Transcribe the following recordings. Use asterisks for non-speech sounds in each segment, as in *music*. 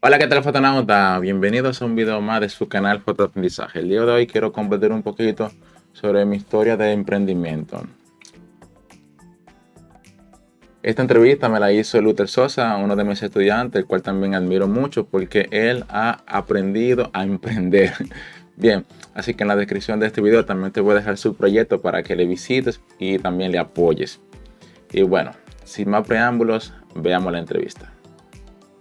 Hola, ¿qué tal fotonauta? Bienvenidos a un video más de su canal Fotoaprendizaje. El día de hoy quiero compartir un poquito sobre mi historia de emprendimiento. Esta entrevista me la hizo Luther Sosa, uno de mis estudiantes, el cual también admiro mucho porque él ha aprendido a emprender. Bien, así que en la descripción de este video también te voy a dejar su proyecto para que le visites y también le apoyes. Y bueno, sin más preámbulos, veamos la entrevista.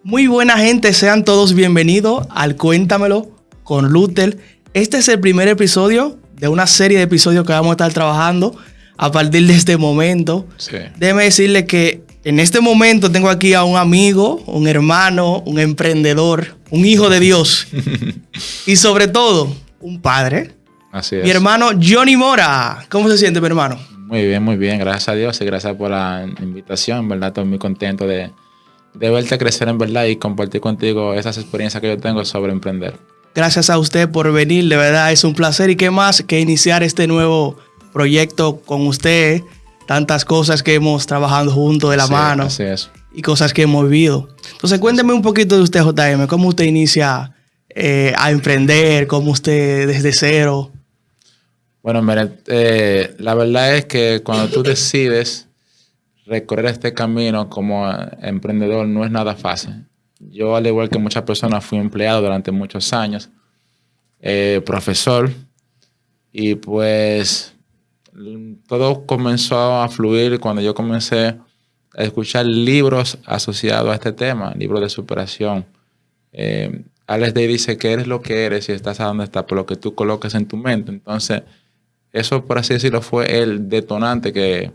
Muy buena gente, sean todos bienvenidos al Cuéntamelo con Luther. Este es el primer episodio de una serie de episodios que vamos a estar trabajando a partir de este momento. Sí. Déjeme decirle que en este momento tengo aquí a un amigo, un hermano, un emprendedor, un hijo de Dios *laughs* y sobre todo un padre. Así es. Mi hermano Johnny Mora. ¿Cómo se siente mi hermano? Muy bien, muy bien. Gracias a Dios y gracias por la invitación. En verdad, estoy muy contento de, de verte crecer en verdad y compartir contigo esas experiencias que yo tengo sobre emprender. Gracias a usted por venir, de verdad es un placer y qué más que iniciar este nuevo proyecto con usted, tantas cosas que hemos trabajado juntos de la Sí, mano Así es. y cosas que hemos vivido. Entonces cuénteme un poquito de usted, JM, cómo usted inicia eh, a emprender, cómo usted desde cero. Bueno, mira, eh, la verdad es que cuando tú decides recorrer este camino como emprendedor no es nada fácil. Yo, al igual que muchas personas, fui empleado durante muchos años, eh, profesor, y pues todo comenzó a fluir cuando yo comencé a escuchar libros asociados a este tema, libros de superación. Eh, Alex Day dice que eres lo que eres y estás a donde estás por lo que tú colocas en tu mente. Entonces, eso, por así decirlo, fue el detonante que,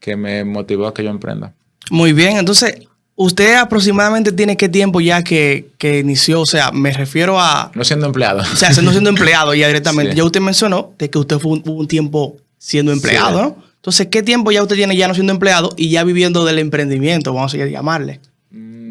que me motivó a que yo emprenda. Muy bien, entonces, ¿usted aproximadamente tiene qué tiempo ya que, que inició? O sea, me refiero a, No siendo empleado. o sea, no siendo empleado ya directamente. Sí. Ya usted mencionó de que usted fue un, un tiempo siendo empleado, Sí. ¿no? Entonces, ¿qué tiempo ya usted tiene ya no siendo empleado y ya viviendo del emprendimiento, vamos a llamarle?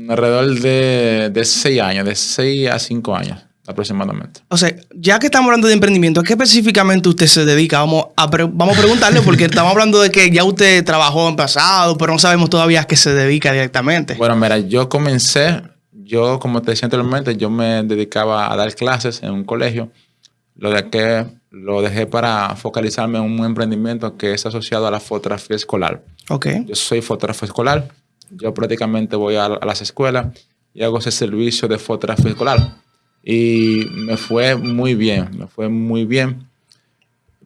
Alrededor de, de seis años, de seis a cinco años aproximadamente. O sea, ya que estamos hablando de emprendimiento, ¿a qué específicamente usted se dedica? Vamos a, vamos a preguntarle porque estamos hablando de que ya usted trabajó en pasado, pero no sabemos todavía a qué se dedica directamente. Bueno, mira, yo comencé, yo como te decía anteriormente, yo me dedicaba a dar clases en un colegio. Lo de que lo dejé para focalizarme en un emprendimiento que es asociado a la fotografía escolar. ok. Yo soy fotógrafo escolar. Yo prácticamente voy a, a las escuelas y hago ese servicio de fotografía escolar. Y me fue muy bien, me fue muy bien.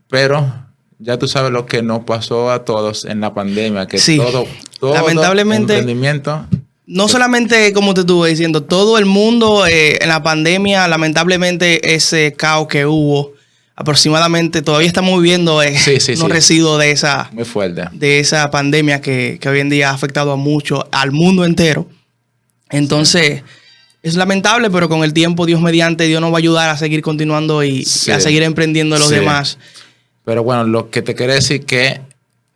Pero ya tú sabes lo que nos pasó a todos en la pandemia, que Sí. todo, todo Lamentablemente- emprendimiento No solamente, como te estuve diciendo, todo el mundo eh, en la pandemia, lamentablemente ese caos que hubo, aproximadamente todavía estamos viviendo eh, Sí, sí. residuos de esa, muy fuerte. de esa pandemia que, que hoy en día ha afectado a mucho, al mundo entero. Entonces, es lamentable, pero con el tiempo, Dios mediante, Dios nos va a ayudar a seguir continuando y, a seguir emprendiendo los demás. Pero bueno, lo que te quería decir que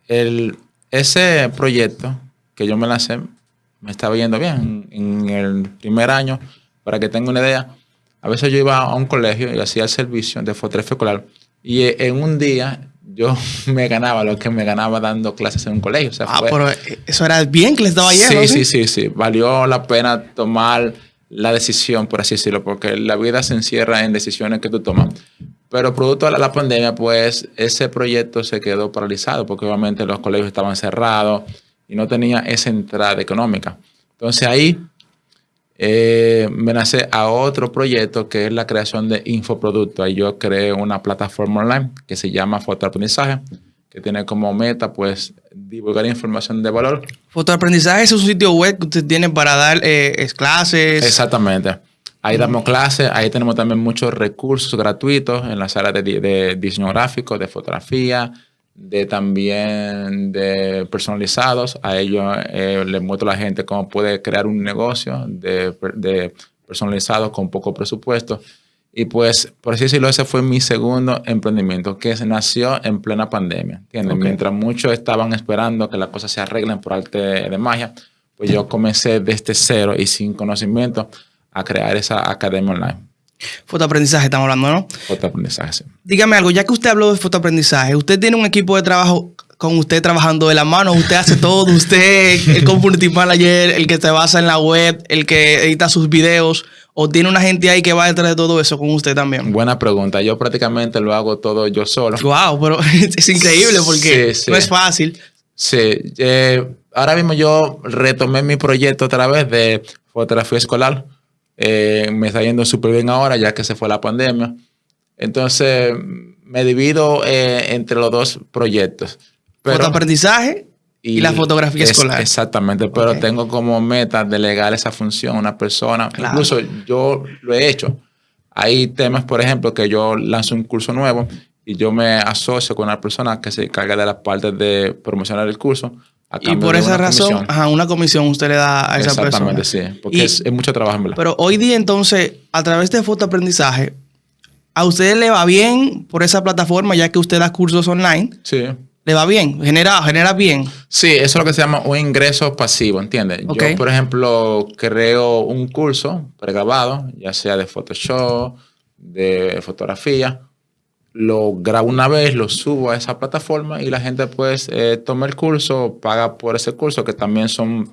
el, ese proyecto que yo me lancé me estaba yendo bien. En, en el primer año, para que tenga una idea, a veces yo iba a un colegio y hacía el servicio de fotografía escolar y eh, en un día yo *laughs* me ganaba lo que me ganaba dando clases en un colegio. O sea, Ah, fue- pero eh, eso era bien que le estaba yendo. sí, sí, sí, sí. Valió la pena tomar la decisión, por así decirlo, porque la vida se encierra en decisiones que tú tomas. Pero producto de la pandemia, pues ese proyecto se quedó paralizado porque obviamente los colegios estaban cerrados y no tenía esa entrada económica. Entonces ahí eh, me lancé a otro proyecto que es la creación de infoproductos. Ahí yo creé una plataforma online que se llama Fotoaprendizaje, que tiene como meta pues divulgar información de valor Fotoaprendizaje es un sitio web que usted tiene para dar eh, es- clases. Exactamente. Ahí damos clases, ahí tenemos también muchos recursos gratuitos en de, di- de diseño gráfico, de fotografía, de también de personalizados. A ellos eh, les muestro a la gente cómo puede crear un negocio de, de personalizado con poco presupuesto. Y pues, por así decirlo, ese fue mi segundo emprendimiento, que se nació en plena pandemia. ¿entiendes? Mientras muchos estaban esperando que las cosas se arreglen por arte de magia, pues yo comencé desde cero y sin conocimiento a crear esa academia online. Fotoaprendizaje estamos hablando, ¿no? Fotoaprendizaje. sí. Dígame algo, ya que usted habló de fotoaprendizaje, ¿usted tiene un equipo de trabajo con usted trabajando de la mano. Usted hace todo. Usted, el community manager, el que se basa en la web, el que edita sus videos. ¿O tiene una gente ahí que va detrás de todo eso con usted también? Buena pregunta. Yo prácticamente lo hago todo yo solo. Wow, pero *laughs* es increíble porque no es fácil. Sí. Eh, ahora mismo yo retomé mi proyecto otra vez de fotografía escolar. Eh, me está yendo súper bien ahora ya que se fue la pandemia. Entonces me divido eh, entre los dos proyectos. Fotoaprendizaje y, la fotografía escolar. Exactamente, pero tengo como meta delegar esa función a una persona. Incluso yo lo he hecho. Hay temas, por ejemplo, que yo lanzo un curso nuevo y yo me asocio con una persona que se encarga de la parte de promocionar el curso. Y por esa razón, a una comisión usted le da a esa persona. Exactamente, sí, porque es, mucho trabajo en verdad. Pero hoy día entonces, a través de fotoaprendizaje, ¿a usted le va bien por esa plataforma ya que usted da cursos online? Sí le va bien, genera, genera bien. Sí, eso es lo que se llama un ingreso pasivo, ¿entiendes? Yo, por ejemplo, creo un curso pregrabado, ya sea de Photoshop, de fotografía, lo grabo una vez, lo subo a esa plataforma y la gente pues eh, toma el curso, paga por ese curso, que también son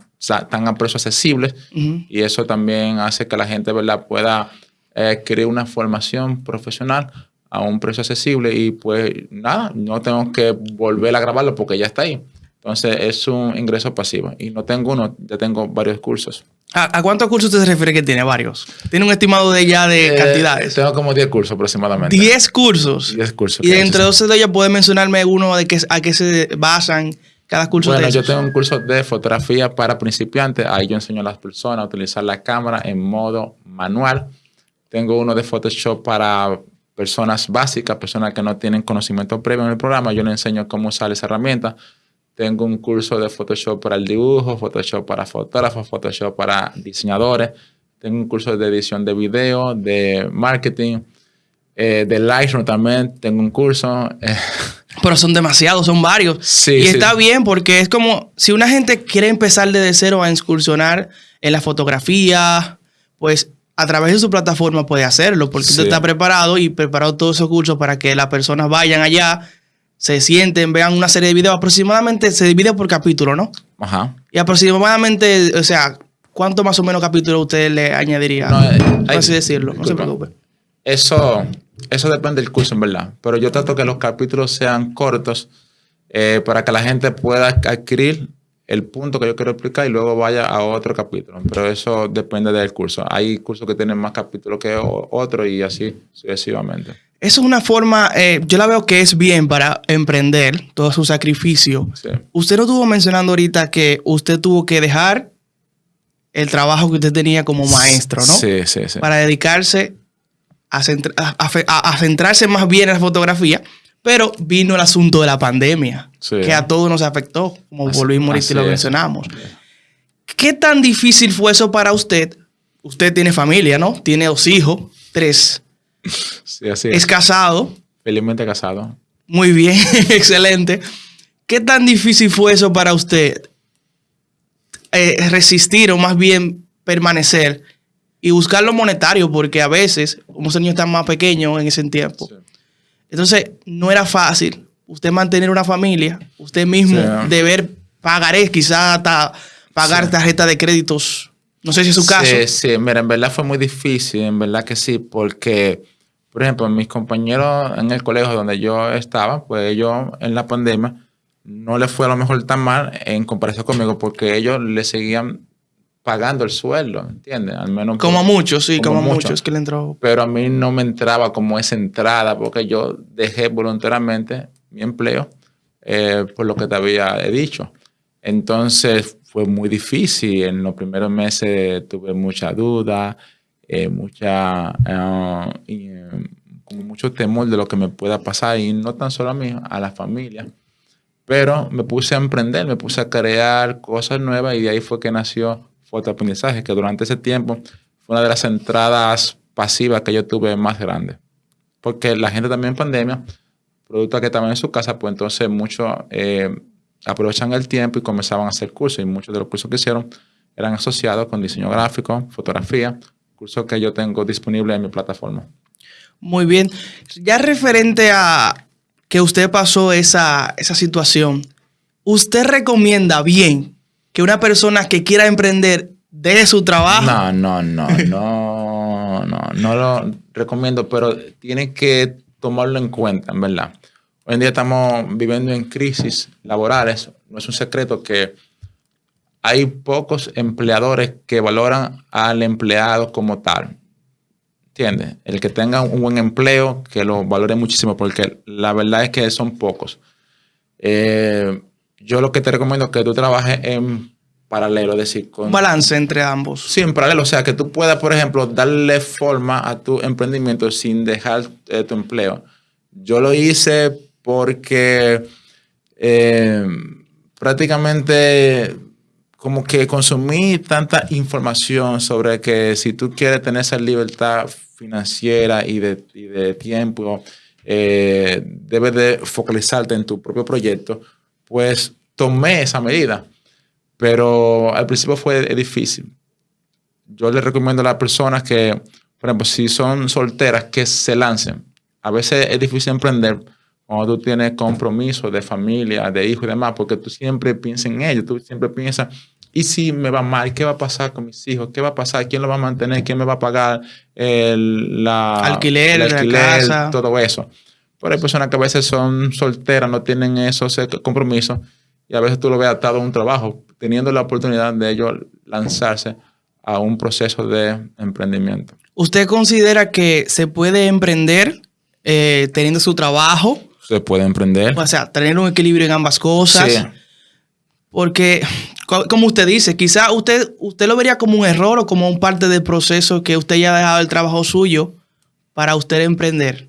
tan a precios accesibles y eso también hace que la gente ¿verdad? pueda eh, adquirir una formación profesional a un precio accesible y pues nada, no tengo que volver a grabarlo porque ya está ahí. Entonces es un ingreso pasivo y no tengo uno, ya tengo varios cursos. ¿A, cuántos cursos usted se refiere que tiene? Varios. ¿Tiene un estimado de ya de eh, cantidades? Tengo como 10 cursos aproximadamente. 10 cursos. 10 cursos. Y entre dos de ellos puede mencionarme uno de que, a qué se basan cada curso bueno, yo tengo un curso de fotografía para principiantes. Ahí yo enseño a las personas a utilizar la cámara en modo manual. Tengo uno de Photoshop para personas básicas, personas que no tienen conocimiento previo en el programa, yo les enseño cómo usar esa herramienta. Tengo un curso de Photoshop para el dibujo, Photoshop para fotógrafos, Photoshop para diseñadores. Tengo un curso de edición de video, de marketing, eh, de Lightroom también. Tengo un curso. Pero son demasiados, son varios. Sí, y está bien porque es como si una gente quiere empezar desde cero a excursionar en la fotografía, pues a través de su plataforma puede hacerlo, porque usted está preparado y preparado todos esos cursos para que las personas vayan allá, se sienten, vean una serie de videos. Aproximadamente se divide por capítulo, ¿no? Ajá. Y aproximadamente, o sea, ¿cuánto más o menos capítulo usted le añadiría? No, eh, así decirlo, no se preocupe. Eso, eso depende del curso, en verdad. Pero yo trato que los capítulos sean cortos eh, para que la gente pueda adquirir el punto que yo quiero explicar y luego vaya a otro capítulo. Pero eso depende del curso. Hay cursos que tienen más capítulos que otros y así sucesivamente. Eso es una forma, eh, yo la veo que es bien para emprender todo su sacrificio. Usted no estuvo mencionando ahorita que usted tuvo que dejar el trabajo que usted tenía como maestro, ¿no? Sí, sí, sí. Para dedicarse a, a centrarse más bien en la fotografía pero vino el asunto de la pandemia, que a todos nos afectó, como volvimos y lo mencionamos. ¿Qué tan difícil fue eso para usted? Usted tiene familia, ¿no? Tiene dos hijos, tres. Sí, así es. es casado. Felizmente casado. Muy bien, *laughs* excelente. ¿Qué tan difícil fue eso para usted? Eh, resistir o más bien permanecer y buscar lo monetario, porque a veces, como ese niño está más pequeño en ese tiempo, entonces, no era fácil usted mantener una familia, usted mismo deber pagar, quizás hasta pagar tarjeta de créditos. No sé si es su caso. Sí, sí, mira, en verdad fue muy difícil, en verdad que sí, porque, por ejemplo, mis compañeros en el colegio donde yo estaba, pues ellos en la pandemia no les fue a lo mejor tan mal en comparación conmigo, porque ellos le seguían pagando el sueldo, ¿entiendes? Al menos como muchos, sí, como, muchos que le entró. Pero a mí no me entraba como esa entrada porque yo dejé voluntariamente mi empleo eh, por lo que te había dicho. Entonces fue muy difícil. En los primeros meses tuve mucha duda, eh, mucha, eh, como mucho temor de lo que me pueda pasar y no tan solo a mí, a la familia. Pero me puse a emprender, me puse a crear cosas nuevas y de ahí fue que nació fotoaprendizaje, que durante ese tiempo fue una de las entradas pasivas que yo tuve más grande. Porque la gente también en pandemia, producto que estaban en su casa, pues entonces muchos eh, aprovechan el tiempo y comenzaban a hacer cursos. Y muchos de los cursos que hicieron eran asociados con diseño gráfico, fotografía, cursos que yo tengo disponibles en mi plataforma. Muy bien. Ya referente a que usted pasó esa, esa situación ¿usted recomienda bien que una persona que quiera emprender de su trabajo? No, no, no, *laughs* no, no, no lo recomiendo, pero tiene que tomarlo en cuenta, en verdad. Hoy en día estamos viviendo en crisis laborales. No es un secreto que hay pocos empleadores que valoran al empleado como tal. ¿Entiendes? El que tenga un buen empleo, que lo valore muchísimo, porque la verdad es que son pocos. Eh, yo lo que te recomiendo es que tú trabajes en paralelo, es decir, con... Un balance entre ambos. Sí, en paralelo, o sea, que tú puedas, por ejemplo, darle forma a tu emprendimiento sin dejar eh, tu empleo. Yo lo hice porque eh, prácticamente como que consumí tanta información sobre que si tú quieres tener esa libertad financiera y de, de tiempo, eh, debes de focalizarte en tu propio proyecto, pues tomé esa medida. Pero al principio fue difícil. Yo le recomiendo a las personas que, por ejemplo, si son solteras, que se lancen. A veces es difícil emprender cuando tú tienes compromiso de familia, de hijos y demás, porque tú siempre piensas en ellos, tú siempre piensas, ¿y si me va mal? ¿Qué va a pasar con mis hijos? ¿Qué va a pasar? ¿Quién lo va a mantener? ¿Quién me va a pagar el la, alquiler, el alquiler, la casa? todo eso? Pero hay personas que a veces son solteras, no tienen esos compromisos y a veces tú lo ves atado a un trabajo, teniendo la oportunidad de ellos lanzarse a un proceso de emprendimiento. ¿Usted considera que se puede emprender eh, teniendo su trabajo? Se puede emprender. O sea, tener un equilibrio en ambas cosas. Sí. Porque, como usted dice, quizá usted, usted lo vería como un error o como un parte del proceso que usted ya ha dejado el trabajo suyo para usted emprender.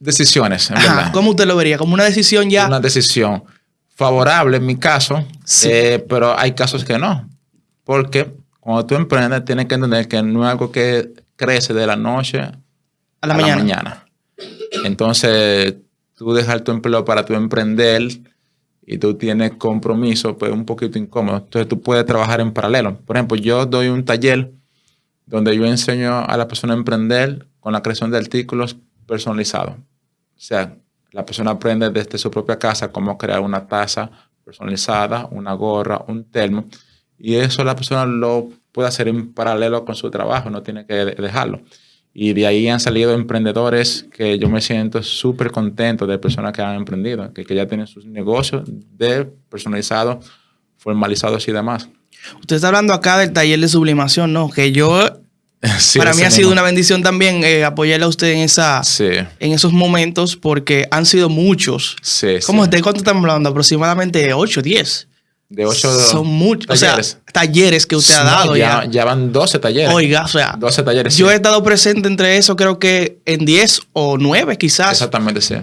Decisiones, en Ajá, verdad. ¿Cómo usted lo vería? Como una decisión ya. Una decisión favorable en mi caso, Sí. eh, pero hay casos que no. Porque cuando tú emprendes, tienes que entender que no es algo que crece de la noche A la mañana. Entonces, tú dejar tu empleo para tu emprender y tú tienes compromiso, pues es un poquito incómodo. Entonces, tú puedes trabajar en paralelo. Por ejemplo, yo doy un taller donde yo enseño a la persona a emprender con la creación de artículos personalizados. O sea, la persona aprende desde su propia casa cómo crear una taza personalizada, una gorra, un termo. Y eso la persona lo puede hacer en paralelo con su trabajo, no tiene que de- dejarlo. Y de ahí han salido emprendedores que yo me siento súper contento de personas que han emprendido, que, que ya tienen sus negocios de personalizados, formalizados y demás. Usted está hablando acá del taller de sublimación, ¿no? Que yo, Sí, para mí ha sido una bendición también eh, apoyarle a usted en, esa, Sí, en esos momentos porque han sido muchos. sí, ¿Cómo. ¿De cuánto estamos hablando? Aproximadamente 8, 10. De ocho Son muchos. O talleres. sea, talleres que usted ha dado ya, ya. ya van 12 talleres. Oiga, o sea, 12 talleres. yo he estado presente entre eso, creo que en 10 o 9 quizás. Exactamente, sí.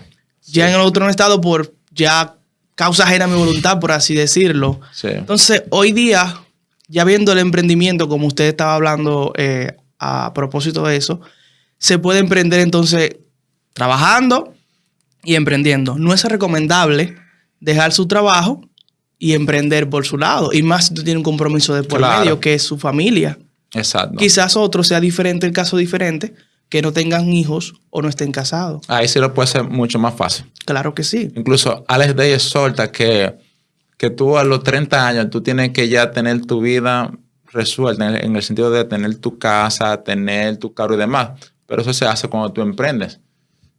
Ya en el otro no he estado por ya causa ajena a mi voluntad, por así decirlo. Sí. Entonces, hoy día, ya viendo el emprendimiento, como usted estaba hablando eh, a propósito de eso, se puede emprender entonces trabajando y emprendiendo. No es recomendable dejar su trabajo y emprender por su lado. Y más si tú tienes un compromiso de por Claro. medio, que es su familia. Exacto. Quizás otro sea diferente, el caso diferente, que no tengan hijos o no estén casados. Ahí sí lo puede ser mucho más fácil. Claro que sí. Incluso Alex Day exhorta que, que tú a los 30 años tú tienes que ya tener tu vida resuelta en el, en el sentido de tener tu casa, tener tu carro y demás. Pero eso se hace cuando tú emprendes.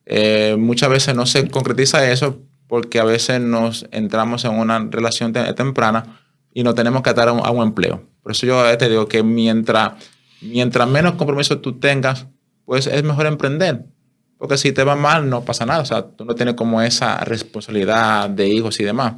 Eh, muchas veces no se concretiza eso porque a veces nos entramos en una relación te- temprana y no tenemos que atar a un, a un empleo. Por eso yo te digo que mientras, mientras menos compromiso tú tengas, pues es mejor emprender. Porque si te va mal, no pasa nada. O sea, tú no tienes como esa responsabilidad de hijos y demás.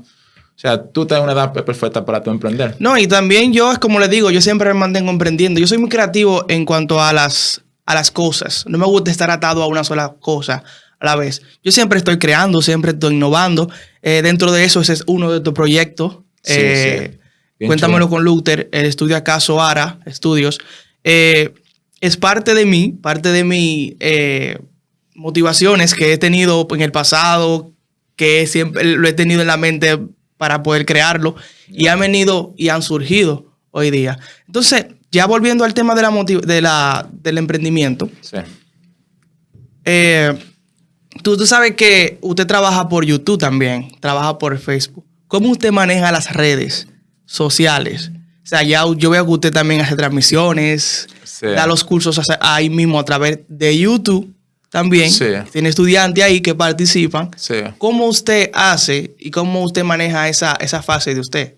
O sea, tú tienes una edad perfecta para tu emprender. No, y también yo, es como les digo, yo siempre me mantengo emprendiendo. Yo soy muy creativo en cuanto a las, a las cosas. No me gusta estar atado a una sola cosa a la vez. Yo siempre estoy creando, siempre estoy innovando. Eh, dentro de eso, ese es uno de estos proyectos. Sí, Eh, sí. Bien Cuéntamelo chulo. con Luther, el estudio acaso ARA Estudios. Eh, es parte de mí, parte de mis eh, motivaciones que he tenido en el pasado, que siempre lo he tenido en la mente para poder crearlo, y han venido y han surgido hoy día. Entonces, ya volviendo al tema de la de la, del emprendimiento, Sí. eh, tú, tú sabes que usted trabaja por YouTube también, trabaja por Facebook. ¿Cómo usted maneja las redes sociales? O sea, ya yo veo que usted también hace transmisiones, Sí. da los cursos ahí mismo a través de YouTube también. Sí. Tiene estudiantes ahí que participan. Sí. ¿Cómo usted hace y cómo usted maneja esa, esa fase de usted?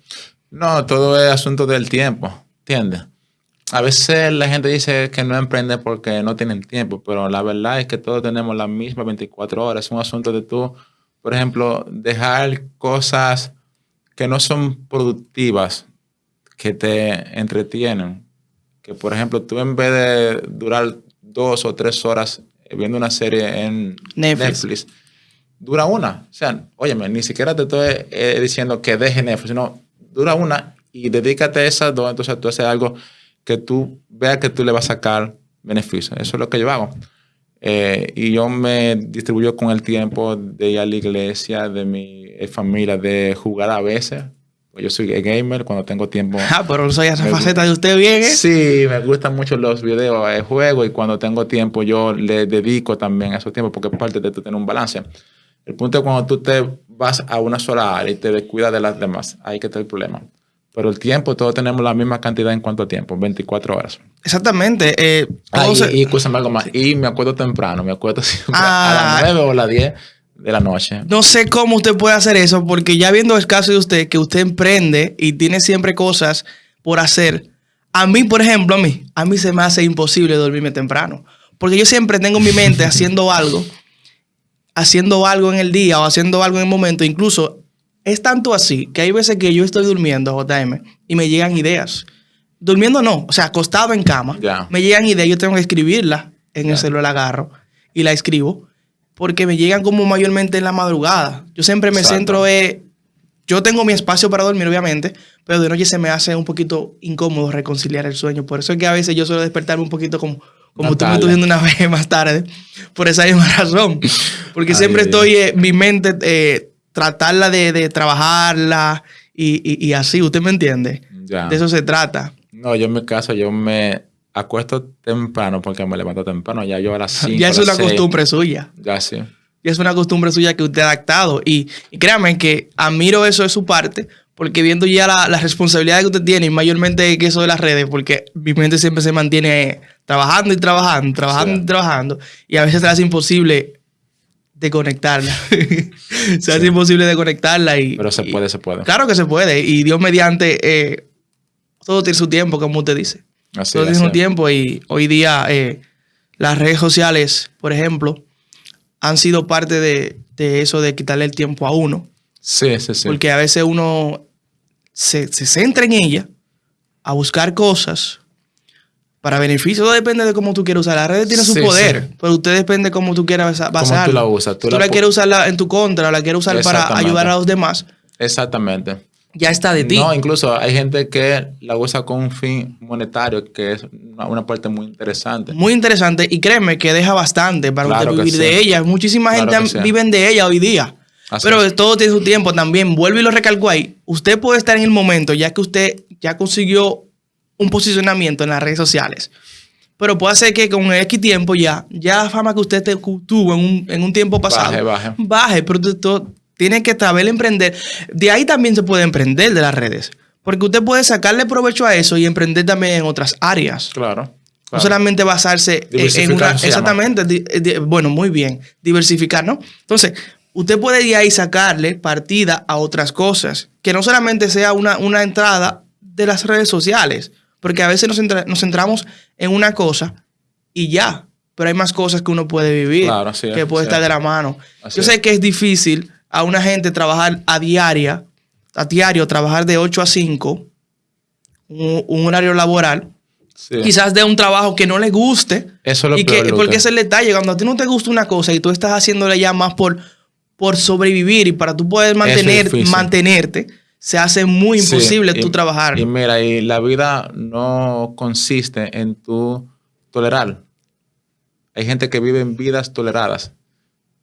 No, todo es asunto del tiempo, ¿entiendes? A veces la gente dice que no emprende porque no tienen tiempo, pero la verdad es que todos tenemos las mismas 24 horas. Es un asunto de tú, por ejemplo, dejar cosas que no son productivas, que te entretienen. Que, por ejemplo, tú en vez de durar dos o tres horas viendo una serie en Netflix. Netflix, dura una. O sea, óyeme, ni siquiera te estoy eh, diciendo que deje Netflix, sino dura una y dedícate a esas dos. Entonces tú haces algo que tú veas que tú le vas a sacar beneficio. Eso es lo que yo hago. Eh, y yo me distribuyo con el tiempo de ir a la iglesia, de mi familia, de jugar a veces. Yo soy gamer cuando tengo tiempo. *laughs* Ah, pero soy esa faceta de usted bien, ¿eh? Sí, me gustan mucho los videos de juego y cuando tengo tiempo yo le dedico también a esos tiempos porque es parte de tener un balance. El punto es cuando tú te vas a una sola área y te descuidas de las demás, ahí que está el problema. Pero el tiempo, todos tenemos la misma cantidad en cuanto a tiempo, 24 horas. Exactamente. eh, Ah, y, se- y algo más. Y me acuerdo temprano, me acuerdo *laughs* siempre Ah. a las 9 o las 10 de la noche. No sé cómo usted puede hacer eso, porque ya viendo el caso de usted, que usted emprende y tiene siempre cosas por hacer. A mí, por ejemplo, a mí, a mí se me hace imposible dormirme temprano. Porque yo siempre tengo en mi mente haciendo algo, haciendo algo en el día o haciendo algo en el momento. Incluso es tanto así que hay veces que yo estoy durmiendo, JM, y me llegan ideas. Durmiendo no, o sea, acostado en cama, me llegan ideas, yo tengo que escribirla en el celular, la agarro y la escribo, porque me llegan como mayormente en la madrugada. Yo siempre me Exacto. centro en... Yo tengo mi espacio para dormir, obviamente, pero de noche se me hace un poquito incómodo reconciliar el sueño. Por eso es que a veces yo suelo despertarme un poquito como, como tú me estás diciendo una *laughs* vez más tarde, por esa misma *laughs* razón. Porque Ay, siempre estoy, eh, mi mente, eh, tratarla de, de trabajarla y, y- y así, ¿usted me entiende? Ya. De eso se trata. No, yo en mi caso, yo me acuesto temprano porque me levanto temprano. Ya yo a las 5. ya es una costumbre suya. Ya sí. Y es una costumbre suya que usted ha adaptado. Y, y créame que admiro eso de su parte, porque viendo ya la, la responsabilidad que usted tiene, y mayormente que eso de las redes, porque mi mente siempre se mantiene trabajando y trabajando, trabajando Sí. y trabajando, y a veces se hace imposible desconectarla. *laughs* se hace imposible desconectarla. Y, Pero se y- puede, se puede. Claro que se puede. Y Dios mediante, eh, todo tiene su tiempo, como usted dice. Así todo tiene así. tiempo y hoy día eh, las redes sociales, por ejemplo, han sido parte de, de eso de quitarle el tiempo a uno. Sí, sí, sí. Porque a veces uno se, se centra en ella a buscar cosas para beneficio. Todo depende de cómo tú quieras usar. La red tiene su Sí, poder, sí. pero usted depende de cómo tú quieras basa- Cómo basarla. tú la usas. Tú, Tú la, la quieres usarla en tu contra, la quieres usar para ayudar a los demás. Exactamente. Ya está de ti. No, incluso hay gente que la usa con un fin monetario, que es una, una parte muy interesante. Muy interesante y créeme que deja bastante para Claro usted vivir de sí. ella. Muchísima Claro gente viven de ella hoy día. Así Pero es. todo tiene su tiempo también. Vuelvo y lo recalco ahí. Usted puede estar en el momento ya que usted ya consiguió un posicionamiento en las redes sociales. Pero puede ser que con X tiempo ya, ya la fama que usted te- tuvo en un, en un tiempo pasado, Baje, baje. baje, pero todo- tiene que saber emprender. De ahí también se puede emprender de las redes. Porque usted puede sacarle provecho a eso y emprender también en otras áreas. Claro. No solamente basarse en- una. Exactamente. di- di- bueno, muy bien. Diversificar, ¿no? Entonces, usted puede de ahí sacarle partida a otras cosas. Que no solamente sea una, una entrada de las redes sociales. Porque a veces nos, centra- nos centramos en una cosa y ya. Pero hay más cosas que uno puede vivir. Claro, así es, que puede así estar es. de la mano. Así Yo es. sé que es difícil a una gente trabajar a diaria, a diario, trabajar de 8 a 5, un- un horario laboral Sí. quizás de un trabajo que no le guste. Eso es lo y peor, que, porque es el detalle, cuando a ti no te gusta una cosa y tú estás haciéndole ya más por, por sobrevivir y para tú poder mantener, mantenerte, se hace muy Sí, imposible y- tú trabajar. Y mira, y la vida no consiste en tu tolerar. Hay gente que vive en vidas toleradas,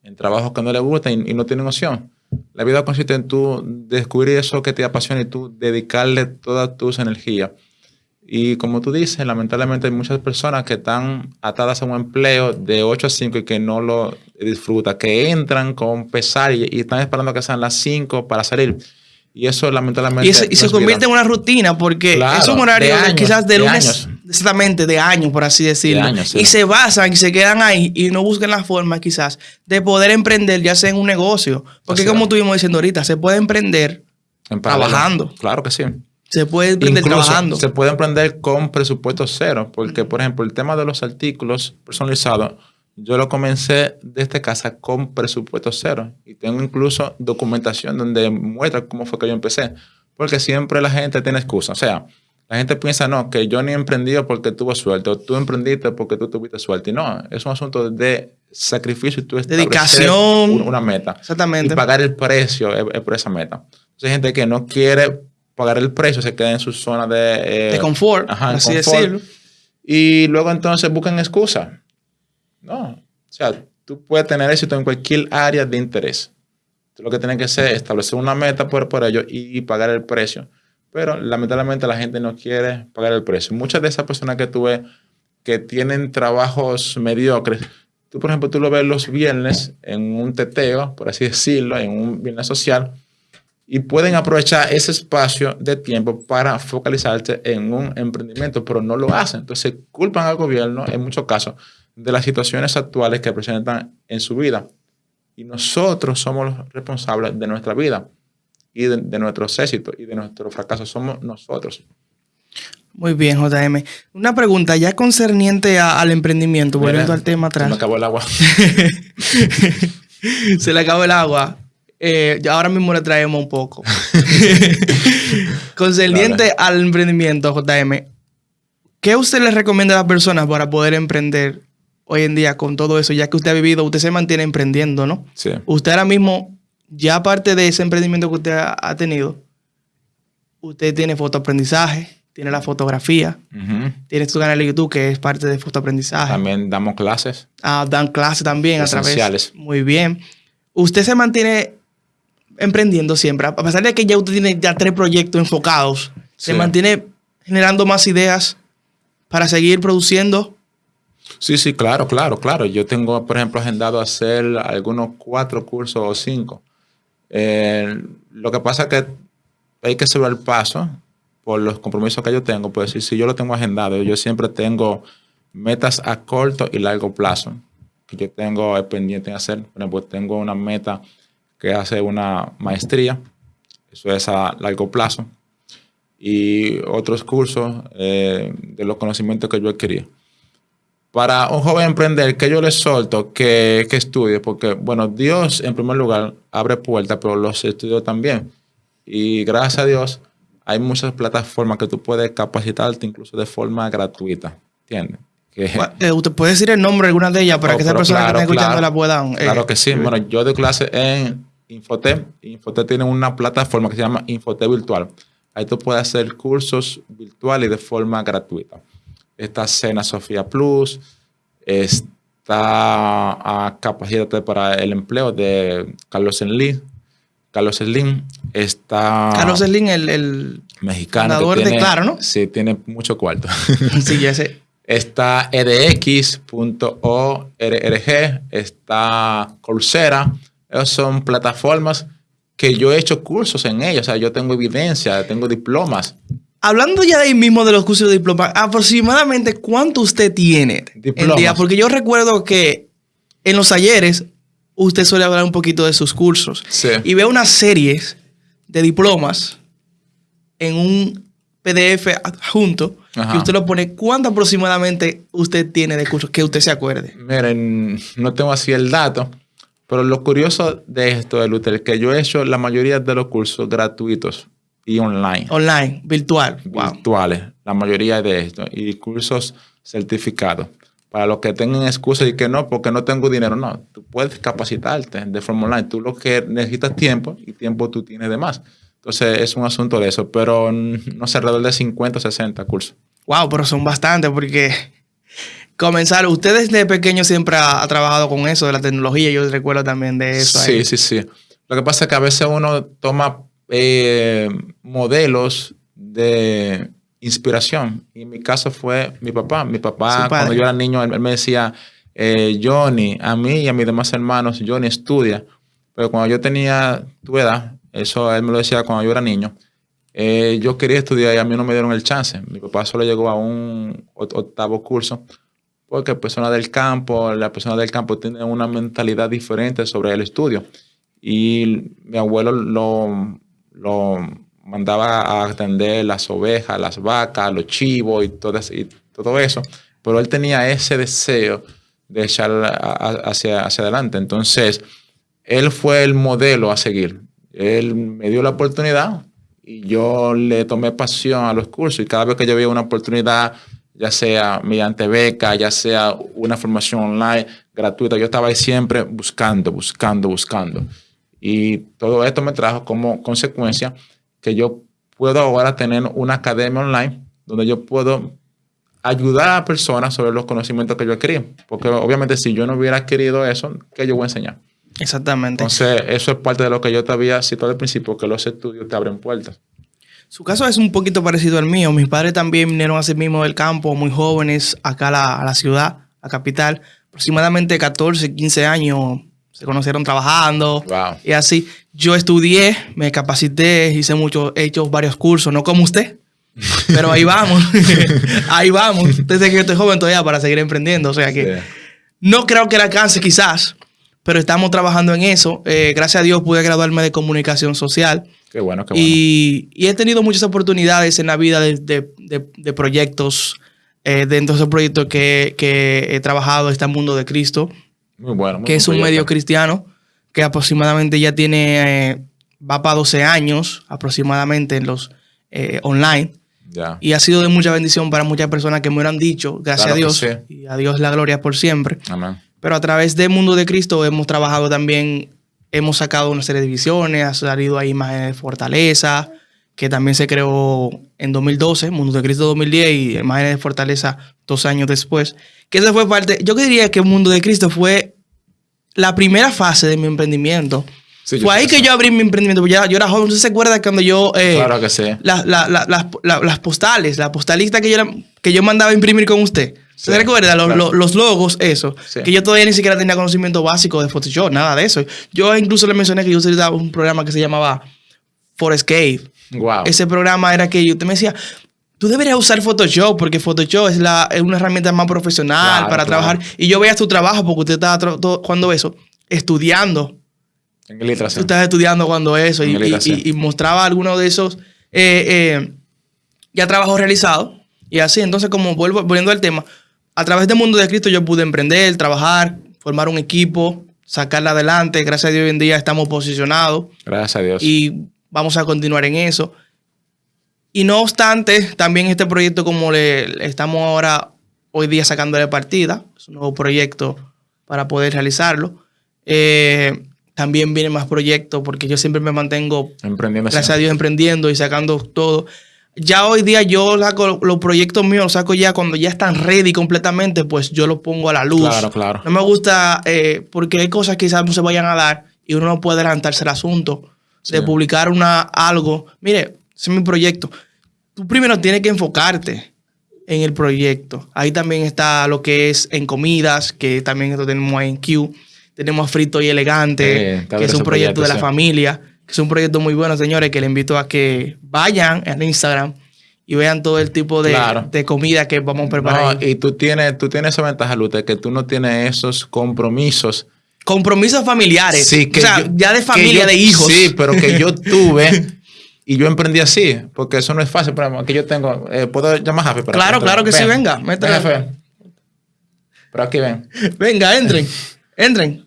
en trabajos que no le gustan y, y no tienen opción. La vida consiste en tú descubrir eso que te apasiona y tú dedicarle todas tus energías. Y como tú dices, lamentablemente hay muchas personas que están atadas a un empleo de 8 a 5 y que no lo disfrutan, que entran con pesar y, y están esperando que sean las 5 para salir. Y eso lamentablemente... Y, eso- y no se convierte vida. en una rutina porque Claro, es un horario de de años, quizás de de lunes, años. Exactamente, de años, por así decirlo. años, sí. Y se basan y se quedan ahí y no buscan la forma quizás de poder emprender ya sea en un negocio. Porque como es. estuvimos diciendo ahorita, se puede emprender, En trabajando. Claro que sí. se puede emprender Incluso trabajando. se puede emprender con presupuesto cero, porque por ejemplo el tema de los artículos personalizados, yo lo comencé desde casa con presupuesto cero y tengo incluso documentación donde muestra cómo fue que yo empecé, porque siempre la gente tiene excusa, o sea, la gente piensa, no, que yo ni he emprendido porque tuvo suerte, o tú emprendiste porque tú tuviste suerte, y no, es un asunto de sacrificio y tú Dedicación. un- una meta Exactamente. y pagar el precio es, es por esa meta. Entonces hay gente que no quiere pagar el precio, se queda en su zona de, eh, de confort, ajá, así confort. decirlo. Y luego entonces buscan excusas. No, o sea, tú puedes tener éxito en cualquier área de interés. Tú lo que tienes que hacer es establecer una meta por, por ello y, pagar el precio. Pero lamentablemente la gente no quiere pagar el precio. Muchas de esas personas que tú ves que tienen trabajos mediocres, tú por ejemplo, tú lo ves los viernes en un teteo, por así decirlo, en un viernes social, y pueden aprovechar ese espacio de tiempo para focalizarse en un emprendimiento, pero no lo hacen. Entonces culpan al gobierno en muchos casos de las situaciones actuales que presentan en su vida. Y nosotros somos los responsables de nuestra vida y de, de nuestros éxitos y de nuestros fracasos. Somos nosotros. Muy bien, JM. Una pregunta ya concerniente a- al emprendimiento, volviendo Mira, al tema se Me atrás. acabó el agua. *laughs* Se le acabó el agua. Eh, ahora mismo le traemos un poco. *laughs* Concerniente al emprendimiento, JM, ¿qué usted le recomienda a las personas para poder emprender hoy en día con todo eso? Ya que usted ha vivido, usted se mantiene emprendiendo, ¿no? Sí. Usted ahora mismo, ya aparte de ese emprendimiento que usted ha, ha tenido, usted tiene fotoaprendizaje, tiene la fotografía, tiene su canal de YouTube que es parte de fotoaprendizaje. También damos clases. Ah, dan clases también a través. Muy bien. Usted se mantiene emprendiendo siempre. A pesar de que ya usted tiene ya tres proyectos enfocados, se mantiene generando más ideas para seguir produciendo. Sí, sí, claro, claro, claro. Yo tengo, por ejemplo, agendado hacer algunos cuatro cursos o cinco. Eh, lo que pasa es que hay que subir el paso por los compromisos que yo tengo. Pues si, si yo lo tengo agendado, yo siempre tengo metas a corto y largo plazo que yo tengo eh, pendiente de hacer. Por ejemplo, tengo una meta que hace una maestría. Eso es a largo plazo. Y otros cursos eh, de los conocimientos que yo adquirí para un joven emprender, que yo le solto que, que estudie, porque, bueno, Dios en primer lugar abre puertas, pero los estudios también. Y gracias a Dios hay muchas plataformas que tú puedes capacitarte incluso de forma gratuita, ¿entiendes? Que, Eh, ¿Usted puede decir el nombre de alguna de ellas para Oh, que esas personas claro, que están escuchando claro. la puedan? eh, Claro que sí. Bueno, yo doy clase en Infotep. Infotep tiene una plataforma que se llama Infotep Virtual. Ahí tú puedes hacer cursos virtuales de forma gratuita. Está Cena Sofía Plus. Está a Capacítate para el empleo de Carlos Slim. Carlos Slim. Está Carlos Slim, el, el mexicano. que fundador de Claro, ¿no? Sí, tiene mucho cuarto. *laughs* sí, ya sé. Está edx.org, está Coursera. Esas son plataformas que yo he hecho cursos en ellas. O sea, yo tengo evidencia, tengo diplomas. Hablando ya de ahí mismo de los cursos de diploma, aproximadamente cuánto usted tiene en Diplomas. día, porque yo recuerdo que en los talleres usted suele hablar un poquito de sus cursos Sí. y veo unas series de diplomas en un PDF adjunto Ajá. que usted lo pone. ¿Cuánto aproximadamente usted tiene de cursos que usted se acuerde? Miren, no tengo así el dato, pero lo curioso de esto, de Luther, es que yo he hecho la mayoría de los cursos gratuitos y online. Online, virtual. Wow. virtuales, la mayoría de esto, y cursos certificados. Para los que tengan excusas y que no, porque no tengo dinero, no. Tú puedes capacitarte de forma online. Tú lo que necesitas tiempo y tiempo tú tienes de más. Entonces es un asunto de eso, pero no sé, alrededor de 50 o 60 cursos. Wow, pero son bastantes porque comenzar, usted desde pequeño siempre ha, ha trabajado con eso de la tecnología, yo recuerdo también de eso. Sí, ahí. sí, sí. Lo que pasa es que a veces uno toma eh, modelos de inspiración. Y en mi caso fue mi papá. Mi papá, cuando yo era niño, él, me decía, eh, Johnny, a mí y a mis demás hermanos, Johnny, estudia. Pero cuando yo tenía tu edad, eso él me lo decía cuando yo era niño, eh, yo quería estudiar y a mí no me dieron el chance. Mi papá solo llegó a un octavo curso porque personas del campo, las personas del campo tienen una mentalidad diferente sobre el estudio. Y mi abuelo lo, lo mandaba a atender las ovejas, las vacas, los chivos y todo, eso. Pero él tenía ese deseo de echar hacia, hacia adelante. Entonces, él fue el modelo a seguir. Él me dio la oportunidad y yo le tomé pasión a los cursos y cada vez que yo veía una oportunidad, ya sea mediante beca, ya sea una formación online gratuita, yo estaba ahí siempre buscando, buscando, buscando. Y todo esto me trajo como consecuencia que yo puedo ahora tener una academia online donde yo puedo ayudar a personas sobre los conocimientos que yo adquirí. Porque obviamente si yo no hubiera adquirido eso, ¿qué yo voy a enseñar? Exactamente. Entonces, eso es parte de lo que yo te había citado al principio, que los estudios te abren puertas. Su caso es un poquito parecido al mío. Mis padres también vinieron a sí mismos del campo, muy jóvenes, acá a la, a la ciudad, a la capital. Aproximadamente 14, 15 años se conocieron trabajando y así. Yo estudié, me capacité, hice muchos, he hecho varios cursos, no como usted, *laughs* pero ahí vamos, *laughs* ahí vamos. Desde que estoy joven todavía para seguir emprendiendo, o sea que no creo que le alcance quizás, pero estamos trabajando en eso. Eh, gracias a Dios pude graduarme de comunicación social. Qué bueno, qué bueno. Y, he tenido muchas oportunidades en la vida de, proyectos, eh, dentro de esos proyectos que, que he trabajado, está el mundo de Cristo. Muy bueno. que es un medio cristiano que aproximadamente ya tiene, eh, va para 12 años aproximadamente en los eh, online. Y ha sido de mucha bendición para muchas personas que me han dicho, gracias a Dios, y a Dios la gloria por siempre. Amén. Pero a través del Mundo de Cristo hemos trabajado también, hemos sacado una serie de visiones, ha salido ahí imágenes de Fortaleza, que también se creó en 2012, Mundo de Cristo 2010 y Imágenes de Fortaleza dos años después. Que esa fue parte, yo diría que Mundo de Cristo fue la primera fase de mi emprendimiento. fue ahí que yo abrí mi emprendimiento. Yo, yo era joven, ¿usted se acuerda cuando yo... Eh, claro que sí. las postales, la postalista que yo, que yo mandaba a imprimir con usted. ¿Se recuerda? Los, logos, eso. Que yo todavía ni siquiera tenía conocimiento básico de Photoshop, nada de eso. Yo incluso le mencioné que yo utilizaba un programa que se llamaba Forescape. Wow. Ese programa era que usted me decía, tú deberías usar Photoshop porque Photoshop es, la, es una herramienta más profesional para trabajar. Y yo veía tu trabajo porque usted estaba cuando eso, estudiando. En. Tú estás estudiando cuando eso y, mostraba algunos de esos eh, eh, ya trabajos realizados. Y así, entonces, como vuelvo, volviendo al tema, a través del mundo de Cristo yo pude emprender, trabajar, formar un equipo, sacarla adelante. Gracias a Dios hoy en día estamos posicionados. Gracias a Dios. Y vamos a continuar en eso. Y no obstante, también este proyecto, como le, estamos ahora hoy día sacándole partida, es un nuevo proyecto para poder realizarlo. Eh, también vienen más proyectos porque yo siempre me mantengo, emprendiendo gracias a Dios, emprendiendo y sacando todo. Ya hoy día yo saco los proyectos míos, los saco ya cuando ya están ready completamente, pues yo los pongo a la luz. Claro, claro. No me gusta eh, porque hay cosas que quizás no se vayan a dar y uno no puede adelantarse el asunto de publicar una, algo. Mire, ese es mi proyecto. Tú primero tienes que enfocarte en el proyecto. Ahí también está lo que es en comidas, que también esto tenemos en Q. Tenemos Frito y Elegante, que es un proyecto, de la familia, que es un proyecto muy bueno, señores, que les invito a que vayan en Instagram y vean todo el tipo de, de comida que vamos a preparar. y tú tienes, tú tienes esa ventaja, Lute, que tú no tienes esos compromisos. Compromisos familiares. Sí, que o sea, ya de familia, de hijos. Sí, pero que yo *laughs* tuve Y yo emprendí así, porque eso no es fácil. Pero aquí yo tengo, eh, ¿puedo llamar a Jafe? Para claro, claro que sí, venga. Pero aquí ven. Venga, entren. entren.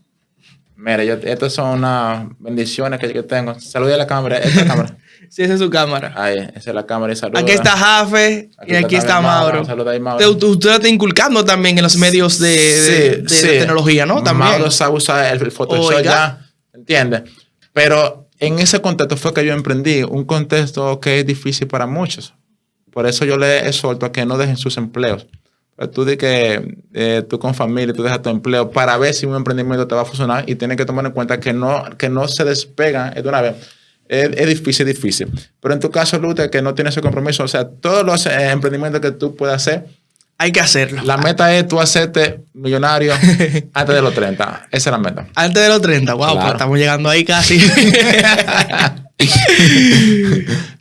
Mira, yo, estas son unas bendiciones que yo tengo. Salude a la cámara. Esta cámara. *laughs* sí, esa es su cámara. Ahí, esa es la cámara saluda. Aquí está Jafe y aquí está, Mauro. Saluda ahí, Mauro. Usted, usted está inculcando también en los medios de, tecnología, ¿no? También. Mauro sabe usar el, Photoshop ya, ¿entiendes? Pero en ese contexto fue que yo emprendí, un contexto que es difícil para muchos. Por eso yo le exhorto a que no dejen sus empleos. tú di que eh, tú con familia, tú dejas tu empleo para ver si un emprendimiento te va a funcionar y tienes que tomar en cuenta que no, que no se despegan de una vez. Es, es difícil, difícil. Pero en tu caso, Luther, que no tienes ese compromiso, o sea, todos los eh, emprendimientos que tú puedas hacer, Hay que hacerlo. la meta es tú hacerte millonario *laughs* antes de los 30. Esa es la meta. Antes de los 30, wow, Claro. pues estamos llegando ahí casi. *laughs*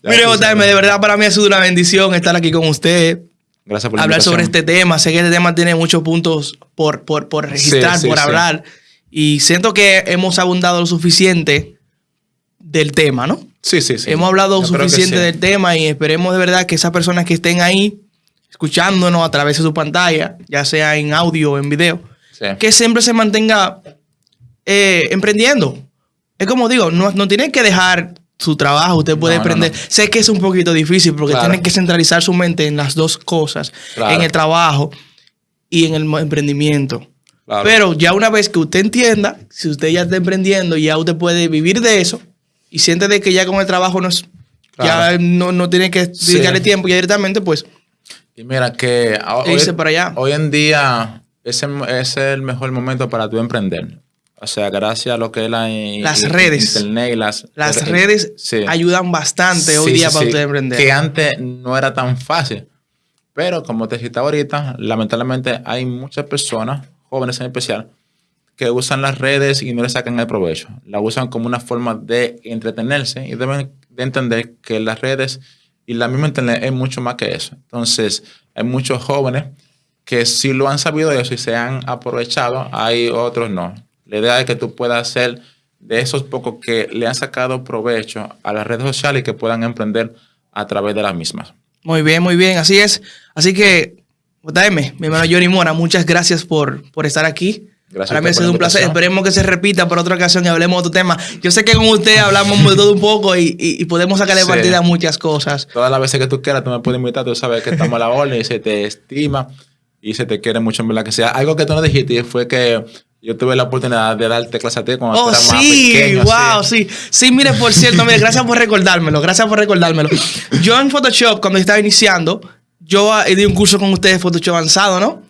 Mire, sabes. de verdad para mí ha sido una bendición estar aquí con usted, Gracias por la hablar sobre este tema. Sé que este tema tiene muchos puntos por, por, por registrar, Sí, sí, por sí. hablar. Y siento que hemos abundado lo suficiente del tema, ¿no? Sí, sí, sí. Hemos hablado Yo suficiente sí. del tema y esperemos de verdad que esas personas que estén ahí escuchándonos a través de su pantalla, ya sea en audio o en video, Sí. que siempre se mantenga eh, emprendiendo. Es como digo, no, no tiene que dejar su trabajo, usted puede No, emprender. no. Sé que es un poquito difícil porque Claro. tiene que centralizar su mente en las dos cosas, Claro. en el trabajo y en el emprendimiento. Claro. Pero ya una vez que usted entienda, si usted ya está emprendiendo, ya usted puede vivir de eso y siente de que ya con el trabajo no es, Claro. ya no, no tiene que Sí. dedicarle tiempo ya directamente, pues Y mira que E para allá. hoy en día ese es el mejor momento para tú emprender. O sea, gracias a lo que es la Las redes. internet y las, las redes sí. ayudan bastante hoy Sí, día sí, para usted emprender. Que antes no era tan fácil. Pero como te citaba ahorita, lamentablemente hay muchas personas, jóvenes en especial, que usan las redes y no le sacan el provecho. La usan como una forma de entretenerse y deben de entender que las redes y la misma internet es mucho más que eso. Entonces, hay muchos jóvenes que sí lo han sabido eso y se han aprovechado, hay otros no. La idea es que tú puedas ser de esos pocos que le han sacado provecho a las redes sociales y que puedan emprender a través de las mismas. Muy bien, muy bien, así es. Así que, JM, mi hermano Johnny Mora, muchas gracias por, por estar aquí. Gracias Para mí ha sido un placer. Esperemos que se repita por otra ocasión y hablemos de otro tema. Yo sé que con usted hablamos de todo un poco y, y- y podemos sacarle Sí. partida a muchas cosas. Todas las veces que tú quieras, tú me puedes invitar, tú sabes que estamos a la orden y se te estima y se te quiere mucho en verdad que sea. Algo que tú no dijiste fue que yo tuve la oportunidad de darte clase a ti cuando Oh, sí, pequeño. wow, sí. Sí, mire, por cierto, mire, gracias por recordármelo, gracias por recordármelo. Yo en Photoshop, cuando estaba iniciando, yo ah, di un curso con ustedes de Photoshop avanzado, ¿no?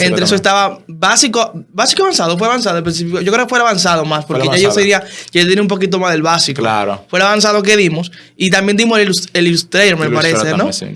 Entre eso estaba básico, básico avanzado, fue avanzado. Yo creo que fue el avanzado más, porque ya yo sería, ya tenía un poquito más del básico. Claro. Fue el avanzado que dimos. Y también dimos el, el Illustrator, me Illustrator parece, ¿no? sí.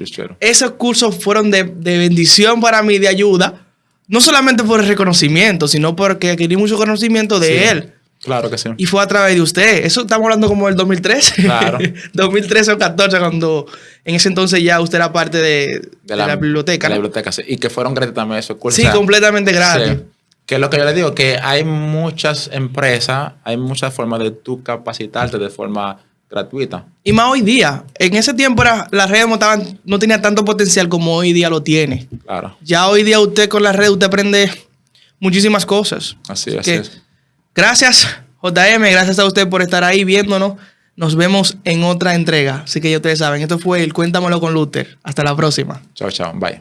Esos cursos fueron de, de bendición para mí, de ayuda. No solamente por el reconocimiento, sino porque adquirí mucho conocimiento de Sí, él. Claro que sí. Y fue a través de usted. Eso estamos hablando como del 2013. Claro. *laughs* 2013 o 14, cuando en ese entonces ya usted era parte de, de la, biblioteca. de la biblioteca, sí. Y que fueron gratis también esos cursos. Sí, O sea, completamente gratis. sí. Que es lo que yo le digo, que hay muchas empresas, hay muchas formas de tú capacitarte de forma gratuita. Y más hoy día. En ese tiempo era, las redes no, estaban, no tenía tanto potencial como hoy día lo tiene. Claro. Ya hoy día usted con las redes usted aprende muchísimas cosas. Así, así que- es. Gracias, JM. Gracias a usted por estar ahí viéndonos. Nos vemos en otra entrega. Así que ya ustedes saben, esto fue el Cuéntamelo con Luther. Hasta la próxima. Chao, chao. Bye.